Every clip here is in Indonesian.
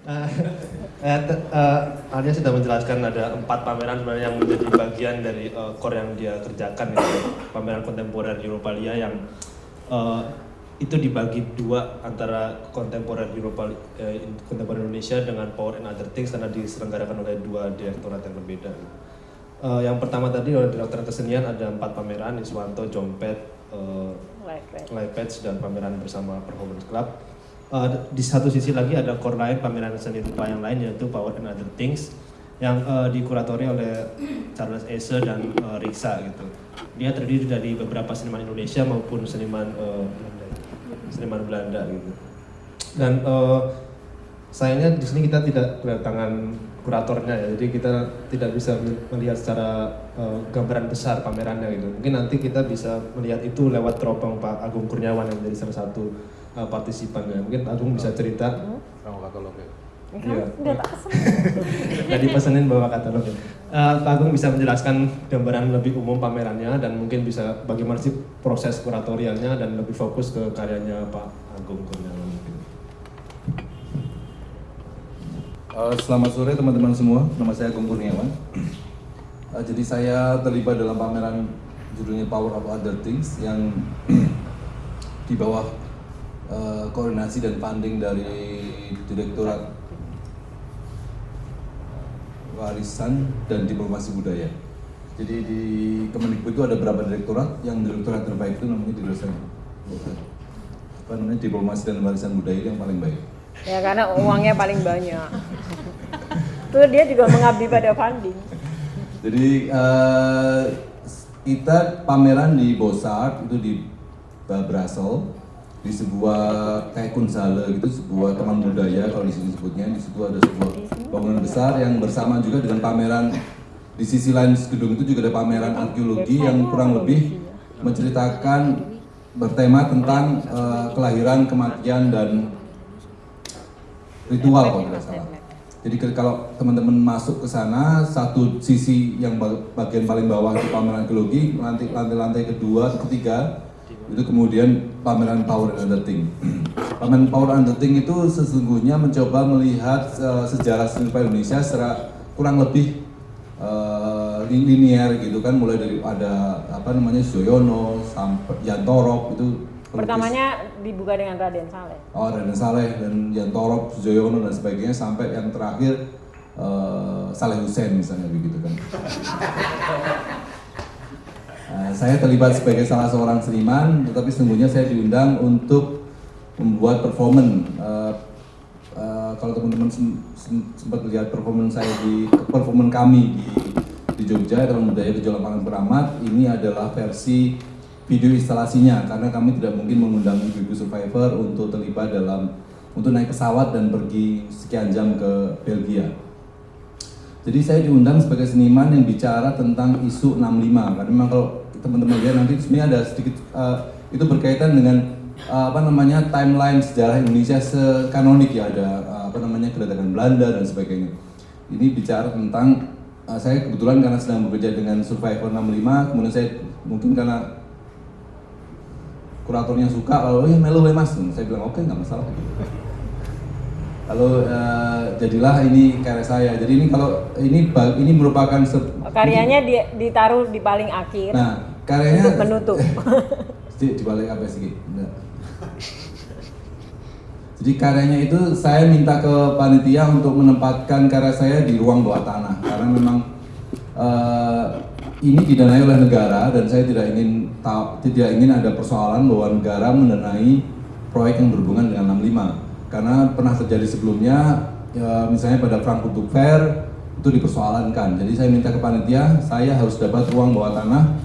Uh, uh, Arya sudah menjelaskan ada empat pameran sebenarnya yang menjadi bagian dari uh, core yang dia kerjakan itu pameran kontemporer Europalia yang uh, itu dibagi dua antara kontemporer Eropa uh, kontemporer Indonesia dengan Power and Other Things karena diselenggarakan oleh dua direktorat yang berbeda. Uh, yang pertama tadi oleh direktorat kesenian ada empat pameran Iswanto, Jompet, uh, Patch dan pameran bersama Performance Club uh, di satu sisi lagi ada core lain pameran seni rupa yang lain yaitu Power and Other Things yang uh, dikuratori oleh Charles Ese dan uh, Riksa gitu. Dia terdiri dari beberapa seniman Indonesia maupun seniman uh, seniman Belanda gitu. Dan uh, sayangnya di sini kita tidak kedatangan kuratornya ya, jadi kita tidak bisa melihat secara uh, gambaran besar pamerannya gitu. Mungkin nanti kita bisa melihat itu lewat teropong Pak Agung Kurniawan yang menjadi salah satu uh, partisipannya. Mungkin Agung bisa cerita. Kamu katalog ya? Iya. Tadi pesenin bawa katalog. Uh, Pak Agung bisa menjelaskan gambaran lebih umum pamerannya dan mungkin bisa bagaimana sih proses kuratorialnya dan lebih fokus ke karyanya Pak Agung Kurniawan. Uh, selamat sore teman-teman semua, nama saya Agung Kurniawan. Uh, jadi saya terlibat dalam pameran judulnya Power of Other Things yang di bawah uh, koordinasi dan funding dari Direktorat Warisan dan Diplomasi Budaya. Jadi di Kemendikbud itu ada berapa direktorat? Yang direktorat terbaik itu namanya direktorat apa namanya diplomasi dan warisan budaya itu yang paling baik. Ya karena uangnya paling banyak. Tuh dia juga mengabdi pada funding. Jadi uh, kita pameran di Bosart itu di Brussels di sebuah kayak kunsale gitu sebuah teman budaya kalau di sini sebutnya. Di situ ada sebuah bangunan besar yang bersama juga dengan pameran. Di sisi lain gedung itu juga ada pameran arkeologi yang kurang lebih menceritakan bertema tentang uh, kelahiran kematian dan ritual kalau tidak salah. Jadi kalau teman-teman masuk ke sana, satu sisi yang bagian paling bawah itu pameran arkeologi, lantai-lantai kedua, ketiga itu kemudian pameran Power and the Thing. pameran Power and the Thing itu sesungguhnya mencoba melihat uh, sejarah seni Indonesia secara kurang lebih uh, linear gitu kan, mulai dari ada apa namanya Zoyono sampai Yantorok itu Pertamanya dibuka dengan Raden Saleh. Oh, Raden Saleh dan Yantorok, Zoyono dan sebagainya sampai yang terakhir uh, Saleh Hussein misalnya begitu kan. Eh, saya terlibat sebagai salah seorang seniman, tetapi sesungguhnya saya diundang untuk membuat performan. Uh, uh, kalau teman-teman sempat lihat performan saya di performan kami di di Jogja, Taman Budaya Gejolak Pangan Keramat, ini adalah versi video instalasinya karena kami tidak mungkin mengundang ibu-ibu survivor untuk terlibat dalam untuk naik pesawat dan pergi sekian jam ke Belgia. Jadi saya diundang sebagai seniman yang bicara tentang isu 65 karena memang kalau teman-teman lihat nanti. Sebenarnya ada sedikit uh, itu berkaitan dengan uh, apa namanya timeline sejarah Indonesia sekanonik ya. Ada uh, apa namanya kedatangan Belanda dan sebagainya. Ini bicara tentang uh, saya kebetulan karena sedang bekerja dengan Survivor 65 kemudian saya mungkin karena kuratornya suka lalu ya melu mas. Saya bilang oke okay, nggak masalah Lalu uh, jadilah ini karya saya. Jadi ini kalau ini ini merupakan karyanya di, ditaruh di paling akhir. Nah, karyanya untuk menutup. di, di balik apa sih? Jadi karyanya itu saya minta ke panitia untuk menempatkan karya saya di ruang bawah tanah karena memang uh, ini didanai oleh negara dan saya tidak ingin tidak ingin ada persoalan bahwa negara mendanai proyek yang berhubungan dengan 65 karena pernah terjadi sebelumnya ya, misalnya pada Frankfurt Fair itu dipersoalankan. Jadi saya minta ke panitia saya harus dapat ruang bawah tanah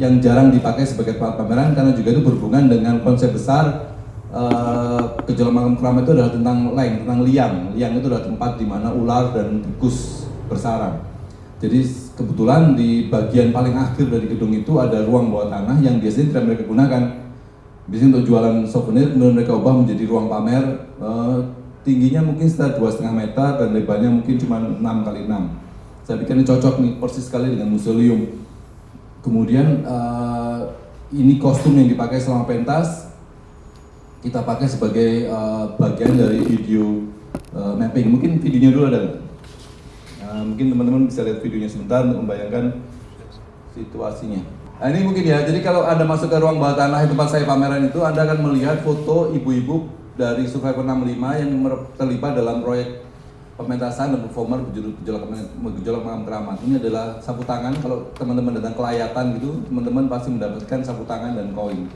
yang jarang dipakai sebagai tempat pameran karena juga itu berhubungan dengan konsep besar uh, gejolak makam keramat itu adalah tentang leng, tentang liang. Liang itu adalah tempat di mana ular dan tikus bersarang. Jadi kebetulan di bagian paling akhir dari gedung itu ada ruang bawah tanah yang biasanya tidak mereka gunakan Biasanya untuk jualan souvenir, kemudian mereka ubah menjadi ruang pamer. Uh, tingginya mungkin sekitar dua setengah meter dan lebarnya mungkin cuma 6 kali 6 Saya pikir ini cocok nih, persis sekali dengan museum. Kemudian uh, ini kostum yang dipakai selama pentas kita pakai sebagai uh, bagian dari video uh, mapping. Mungkin videonya dulu ada? Nah, mungkin teman-teman bisa lihat videonya sebentar untuk membayangkan situasinya. Nah ini mungkin ya, jadi kalau Anda masuk ke ruang bawah tanah tempat saya pameran itu, Anda akan melihat foto ibu-ibu dari Survivor 65 yang terlibat dalam proyek pementasan dan performer gejolak, gejolak makam keramat. Ini adalah sapu tangan, kalau teman-teman datang kelayatan gitu, teman-teman pasti mendapatkan sapu tangan dan koin.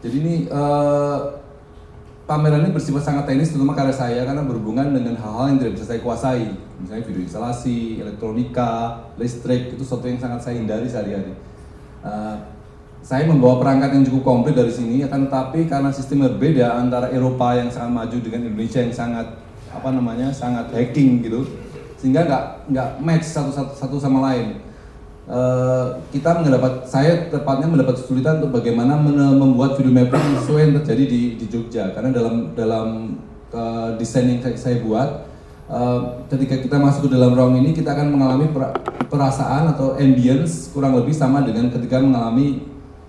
Jadi ini uh, pameran ini bersifat sangat teknis terutama karya saya karena berhubungan dengan hal-hal yang tidak bisa saya kuasai misalnya video instalasi, elektronika, listrik itu sesuatu yang sangat saya hindari sehari-hari uh, saya membawa perangkat yang cukup komplit dari sini akan tetapi karena sistem berbeda antara Eropa yang sangat maju dengan Indonesia yang sangat apa namanya sangat hacking gitu sehingga nggak nggak match satu, satu satu sama lain. Uh, kita mendapat saya tepatnya mendapat kesulitan untuk bagaimana membuat video mapping sesuai yang terjadi di, di Jogja. Karena dalam dalam uh, desain yang saya buat uh, ketika kita masuk ke dalam ruang ini kita akan mengalami perasaan atau ambience kurang lebih sama dengan ketika mengalami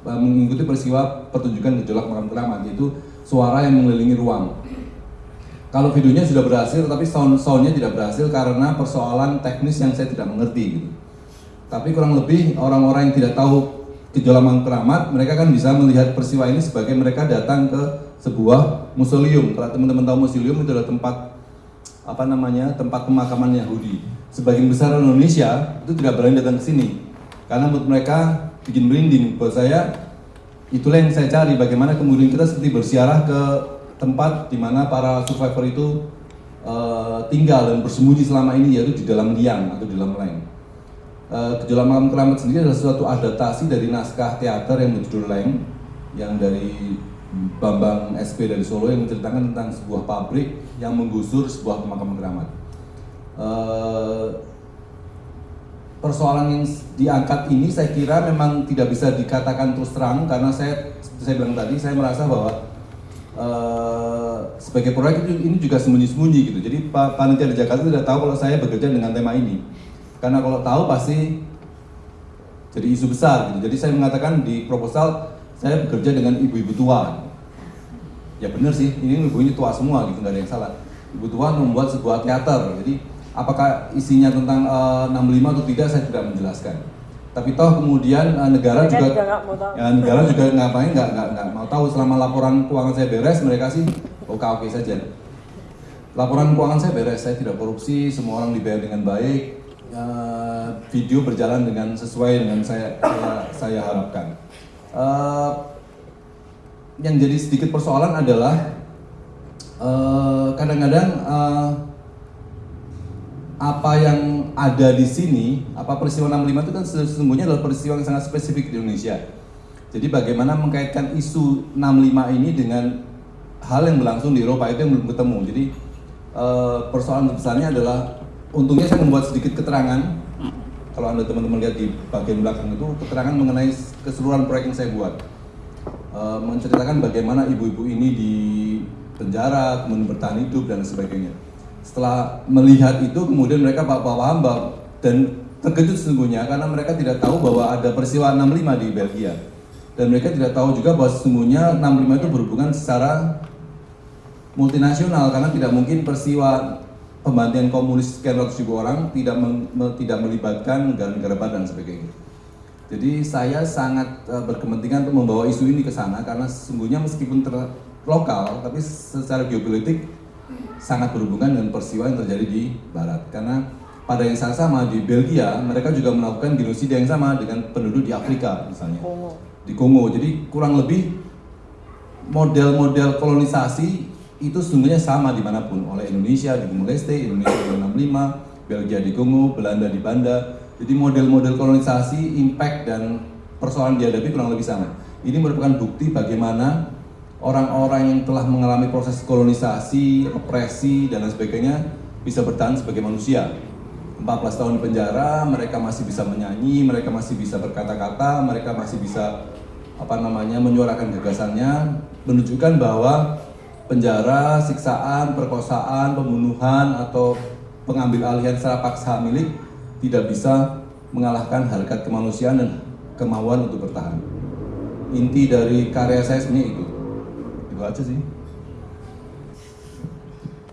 mengikuti peristiwa pertunjukan gejolak makam keramat yaitu suara yang mengelilingi ruang. Kalau videonya sudah berhasil, tapi sound soundnya tidak berhasil karena persoalan teknis yang saya tidak mengerti. Gitu. Tapi kurang lebih orang-orang yang tidak tahu gejolak makam keramat, mereka kan bisa melihat peristiwa ini sebagai mereka datang ke sebuah museum. Kalau teman-teman tahu museum itu adalah tempat apa namanya tempat pemakaman Yahudi. Sebagian besar Indonesia itu tidak berani datang ke sini karena menurut mereka bikin merinding buat saya itulah yang saya cari bagaimana kemudian kita seperti bersiarah ke tempat di mana para survivor itu uh, tinggal dan bersembunyi selama ini yaitu di dalam liang atau di dalam leng. Uh, Gejolak Malam Keramat sendiri adalah suatu adaptasi dari naskah teater yang berjudul Leng yang dari Bambang SP dari Solo yang menceritakan tentang sebuah pabrik yang menggusur sebuah pemakaman keramat. Uh, persoalan yang diangkat ini saya kira memang tidak bisa dikatakan terus terang karena saya saya bilang tadi saya merasa bahwa uh, sebagai proyek ini juga sembunyi-sembunyi gitu. Jadi Pak Panitia di Jakarta tidak tahu kalau saya bekerja dengan tema ini. Karena kalau tahu pasti jadi isu besar gitu. Jadi saya mengatakan di proposal saya bekerja dengan ibu-ibu tua. Ya benar sih, ini ibu ini tua semua gitu, nggak ada yang salah. Ibu tua membuat sebuah teater. Jadi apakah isinya tentang uh, eh, 65 atau tidak saya tidak menjelaskan. Tapi toh kemudian uh, negara juga, juga ya, negara juga ngapain nggak nggak nggak mau tahu selama laporan keuangan saya beres mereka sih oke oke saja. Laporan keuangan saya beres, saya tidak korupsi, semua orang dibayar dengan baik, uh, video berjalan dengan sesuai dengan saya saya, saya harapkan. Uh, yang jadi sedikit persoalan adalah kadang-kadang uh, apa yang ada di sini, apa peristiwa 65 itu kan sesungguhnya adalah peristiwa yang sangat spesifik di Indonesia. Jadi bagaimana mengkaitkan isu 65 ini dengan hal yang berlangsung di Eropa itu yang belum ketemu. Jadi eh, persoalan besarnya adalah untungnya saya membuat sedikit keterangan. Kalau anda teman-teman lihat di bagian belakang itu keterangan mengenai keseluruhan proyek yang saya buat, eh, menceritakan bagaimana ibu-ibu ini di penjara, kemudian bertahan hidup dan sebagainya. Setelah melihat itu kemudian mereka paham dan terkejut sesungguhnya karena mereka tidak tahu bahwa ada peristiwa 65 di Belgia. Dan mereka tidak tahu juga bahwa sesungguhnya 65 itu berhubungan secara multinasional karena tidak mungkin peristiwa pembantian komunis sekian ratus ribu orang tidak me, tidak melibatkan negara-negara barat dan sebagainya. Jadi saya sangat uh, berkepentingan untuk membawa isu ini ke sana karena sesungguhnya meskipun ter lokal tapi secara geopolitik sangat berhubungan dengan peristiwa yang terjadi di barat. Karena pada yang saat sama di Belgia mereka juga melakukan genosida yang sama dengan penduduk di Afrika misalnya. Di Kongo. Jadi kurang lebih model-model kolonisasi itu sesungguhnya sama di mana pun. Oleh Indonesia di Timur Leste Indonesia di 65 Belgia di Kongo Belanda di Banda. Jadi model-model kolonisasi impact dan persoalan dihadapi kurang lebih sama. Ini merupakan bukti bagaimana orang-orang yang telah mengalami proses kolonisasi, represi, dan lain sebagainya bisa bertahan sebagai manusia. 14 tahun di penjara, mereka masih bisa menyanyi, mereka masih bisa berkata-kata, mereka masih bisa apa namanya menyuarakan gagasannya, menunjukkan bahwa penjara, siksaan, perkosaan, pembunuhan atau pengambil alihan secara paksa milik tidak bisa mengalahkan harkat kemanusiaan dan kemauan untuk bertahan. Inti dari karya saya sebenarnya itu itu aja sih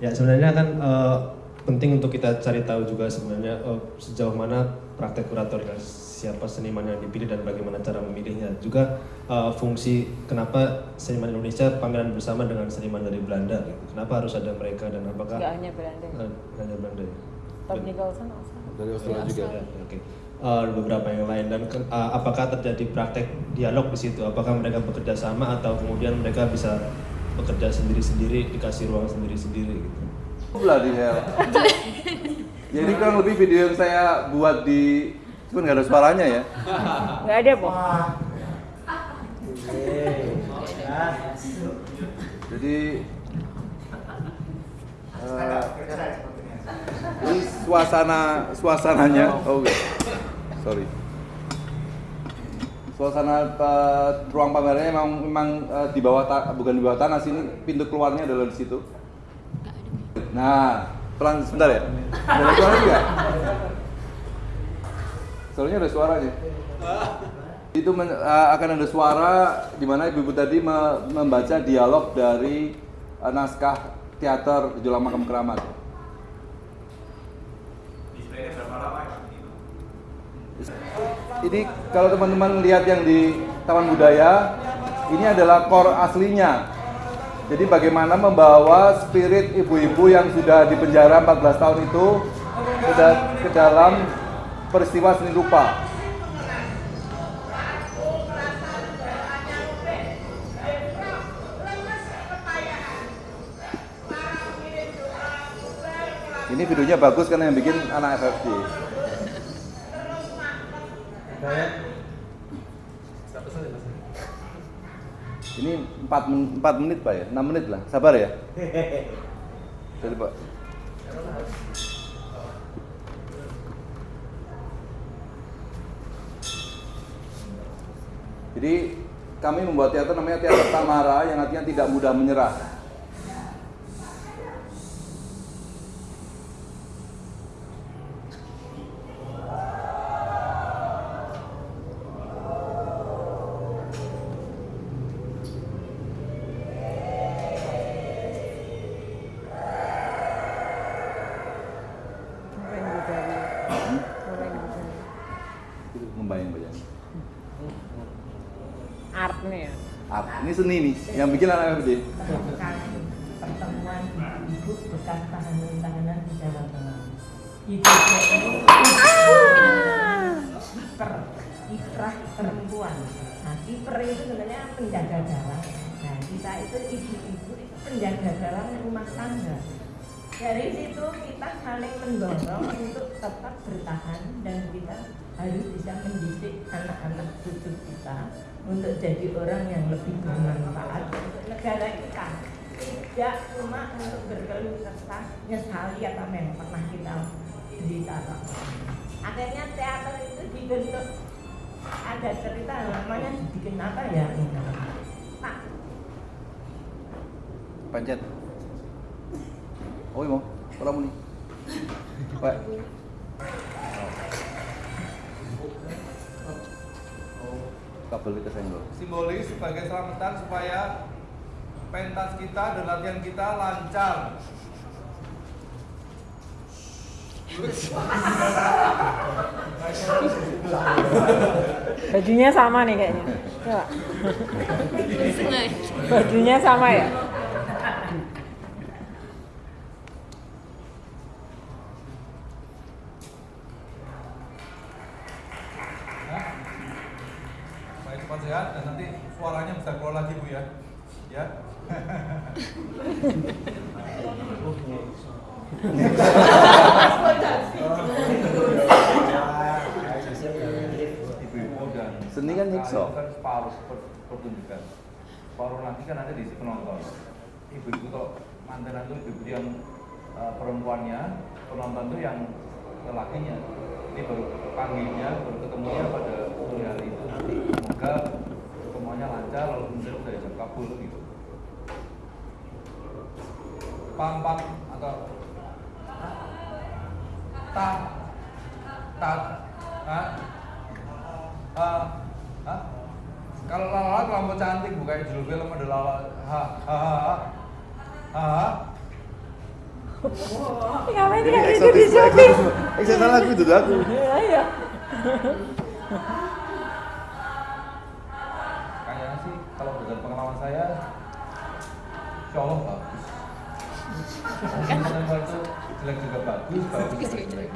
Ya sebenarnya kan eh, penting untuk kita cari tahu juga sebenarnya eh, sejauh mana praktek kuratorial siapa seniman yang dipilih dan bagaimana cara memilihnya. Juga eh, fungsi kenapa seniman Indonesia pameran bersama dengan seniman dari Belanda. Gitu. Kenapa harus ada mereka dan apakah Nggak hanya Belanda. Eh, hanya Belanda ya? Nicholson? Dari Australia juga. Ya, Oke. Eh, beberapa yang lain dan ke- eh, apakah terjadi praktek dialog di situ? Apakah mereka bekerja sama atau kemudian mereka bisa bekerja sendiri-sendiri dikasih ruang sendiri-sendiri gitu? Bloody hell. Jadi kurang lebih video yang saya buat di Cuman nggak ada suaranya ya. Nggak ada, Po. Jadi eh, ini suasana suasananya. Oh, oke. sorry. Suasana eh, ruang pamernya memang memang eh, di bawah bukan di bawah tanah sini pintu keluarnya adalah di situ. Nah, pelan sebentar ya. Ada suara juga? Soalnya ada suaranya. Itu men- eh, akan ada suara di mana ibu-ibu tadi me- membaca dialog dari eh, naskah teater Gejolak Makam Keramat. Ini kalau teman-teman lihat yang di Taman Budaya, ini adalah core aslinya. Jadi bagaimana membawa spirit ibu-ibu yang sudah di penjara 14 tahun itu ke dalam peristiwa seni rupa. Ini videonya bagus karena yang bikin anak FFD. Ini 4, men 4 menit Pak ya? 6 menit lah, sabar ya? Jadi Pak. Jadi kami membuat teater namanya teater Tamara yang artinya tidak mudah menyerah. Ini seni nih, yang bikin anak FFD. pertemuan ibu bekas tahanan-tahanan di Jawa Tengah. Itu ini kiper, kiprah perempuan. Nah, kiper itu sebenarnya penjaga gawang. Nah, kita itu ibu-ibu itu penjaga gawang rumah tangga. Dari situ kita saling mendorong untuk tetap bertahan dan kita harus bisa mendidik anak-anak cucu kita untuk jadi orang yang lebih bermanfaat negara kita tidak cuma untuk berkeluh kesah nyesali apa yang pernah kita derita akhirnya teater itu dibentuk ada cerita namanya dibikin apa ya Pak Pencet. Oh, mau. Kalau nih. Pak. Kabel kesenggol. simbolis sebagai selamatan supaya pentas kita dan latihan kita lancar. Bajunya sama nih kayaknya. Coba. Bajunya sama ya? Supaya cepat sehat dan nanti suaranya bisa keluar lagi Bu ya. Ya. Ibu-ibu dan Seni kan nyiksa. Itu kan separuh per- pertunjukan. Separuh lagi kan ada di penonton. Ibu-ibu kalau mantenan itu ibu yang eh, perempuannya, penonton itu yang lelakinya. Ini baru panggilnya, baru ketemunya pada sore hari itu. Semoga semuanya lancar, lalu kemudian sudah jam kabul gitu. Pam pam atau ta ta Ah, ah. Kalau lala terlampau cantik bukan judul film ada lala ha ha ha ha ha Ngapain Ini kayak gitu di shopping? Eh, salah aku itu aku. Iya, iya. Kayaknya sih kalau berdasarkan pengalaman saya, insya Allah bagus. Itu jelek juga bagus, bagus juga jelek.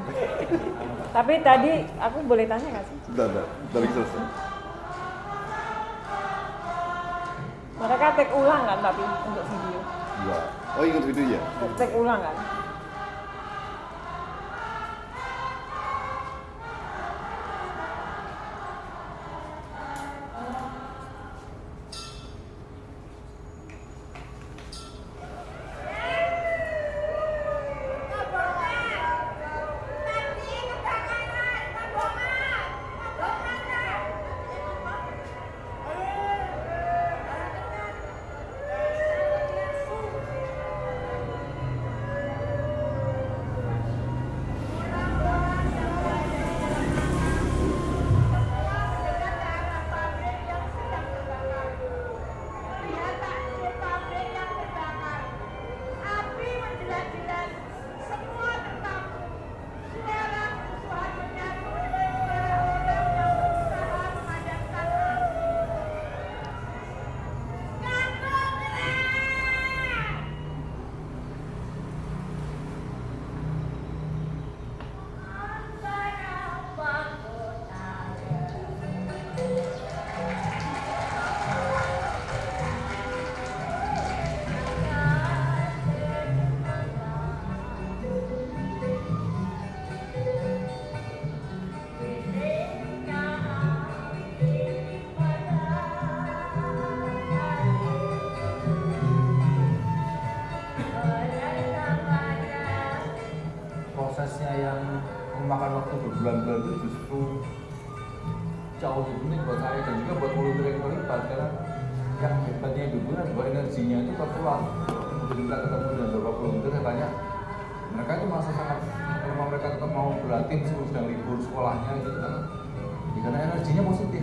Tapi tadi aku boleh tanya nggak sih? Bentar, bentar. Bentar lagi selesai. Mereka take ulang kan tapi untuk video. Iya. Oh ingat video ya? Take ulang kan? Yang hebatnya ibu bahwa energinya itu tertular jadi kita ketemu dengan beberapa volunteer saya tanya mereka itu merasa sangat kalau mereka tetap mau berlatih meskipun sedang libur sekolahnya gitu kan. Karena energinya positif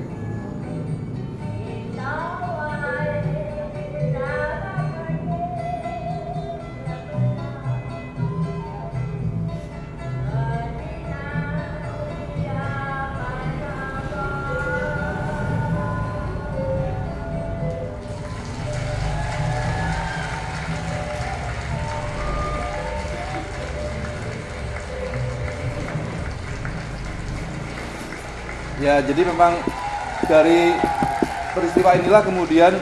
Ya, jadi memang dari peristiwa inilah kemudian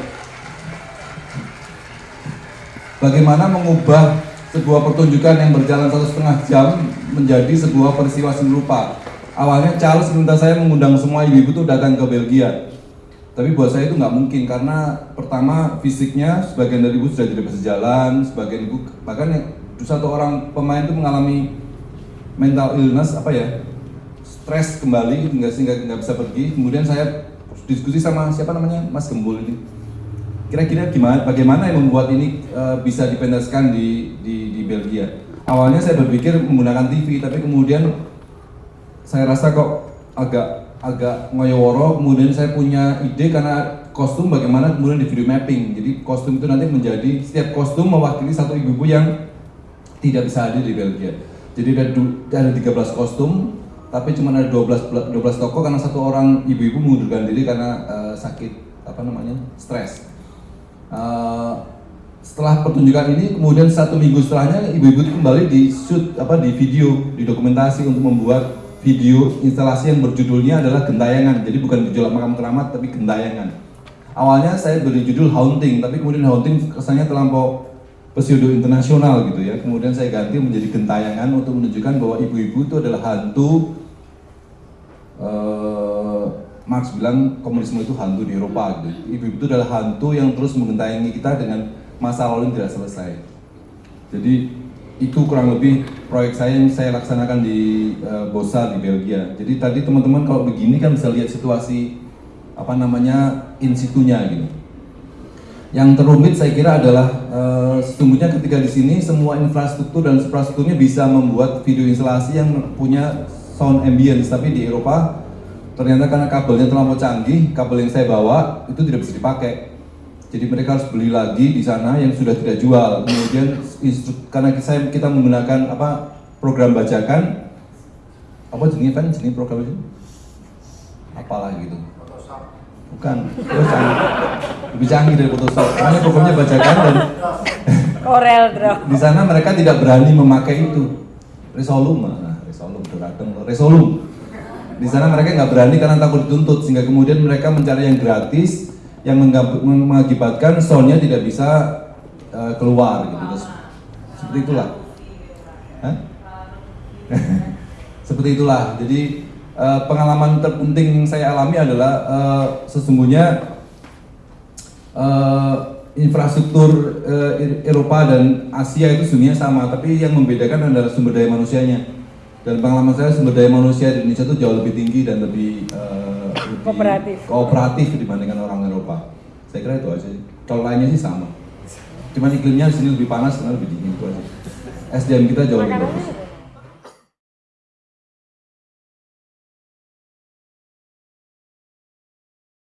bagaimana mengubah sebuah pertunjukan yang berjalan satu setengah jam menjadi sebuah peristiwa seni rupa. Awalnya Charles minta saya mengundang semua ibu-ibu itu datang ke Belgia. Tapi buat saya itu nggak mungkin karena pertama fisiknya sebagian dari ibu sudah tidak bisa jalan, sebagian ibu bahkan satu orang pemain itu mengalami mental illness apa ya stres kembali nggak sehingga nggak bisa pergi. Kemudian saya diskusi sama siapa namanya? Mas Gembul ini. Kira-kira gimana bagaimana yang membuat ini eh, bisa dipentaskan di, di di Belgia? Awalnya saya berpikir menggunakan TV tapi kemudian saya rasa kok agak agak ngoyoworo. Kemudian saya punya ide karena kostum bagaimana kemudian di video mapping. Jadi kostum itu nanti menjadi setiap kostum mewakili satu ibu-ibu yang tidak bisa hadir di Belgia. Jadi ada, ada 13 kostum tapi cuma ada 12, bela- 12 toko karena satu orang ibu-ibu mengundurkan diri karena eh, sakit apa namanya stres. Eh, setelah pertunjukan ini kemudian satu minggu setelahnya ibu-ibu kembali di shoot apa di video di dokumentasi untuk membuat video instalasi yang berjudulnya adalah gentayangan. Jadi bukan gejolak makam keramat tapi gentayangan. Awalnya saya beri judul haunting tapi kemudian haunting kesannya terlampau pseudo internasional gitu ya. Kemudian saya ganti menjadi gentayangan untuk menunjukkan bahwa ibu-ibu itu adalah hantu eh, Marx bilang komunisme itu hantu di Eropa gitu. Ibu-ibu itu adalah hantu yang terus mengentayangi kita dengan masa lalu yang tidak selesai. Jadi itu kurang lebih proyek saya yang saya laksanakan di eh, Bosa di Belgia. Jadi tadi teman-teman kalau begini kan bisa lihat situasi apa namanya in situnya gitu. Yang terumit saya kira adalah eh, sesungguhnya ketika di sini semua infrastruktur dan infrastrukturnya bisa membuat video instalasi yang punya sound ambience, tapi di Eropa ternyata karena kabelnya terlalu canggih, kabel yang saya bawa itu tidak bisa dipakai. Jadi mereka harus beli lagi di sana yang sudah tidak jual. Kemudian karena saya kita menggunakan apa program bajakan apa jenisnya kan jenis program itu? Apalah gitu. Bukan, lebih canggih dari Photoshop. Namanya programnya bajakan dan Corel Draw. di sana mereka tidak berani memakai itu Resolum Resolum Doradeng Resolum di sana mereka nggak berani karena takut dituntut sehingga kemudian mereka mencari yang gratis yang mengakibatkan soundnya tidak bisa eh, keluar gitu. Terus, seperti itulah. Hah? seperti itulah. Jadi eh, pengalaman terpenting yang saya alami adalah eh, sesungguhnya eh, infrastruktur eh, Eropa dan Asia itu sebenarnya sama, tapi yang membedakan adalah sumber daya manusianya. Dan pengalaman saya sumber daya manusia di Indonesia itu jauh lebih tinggi dan lebih, eh, lebih Kooperatif. kooperatif dibandingkan orang Eropa. Saya kira itu aja. Kalau lainnya sih sama. Cuman iklimnya di sini lebih panas, sana lebih dingin itu aja. SDM kita jauh lebih bagus.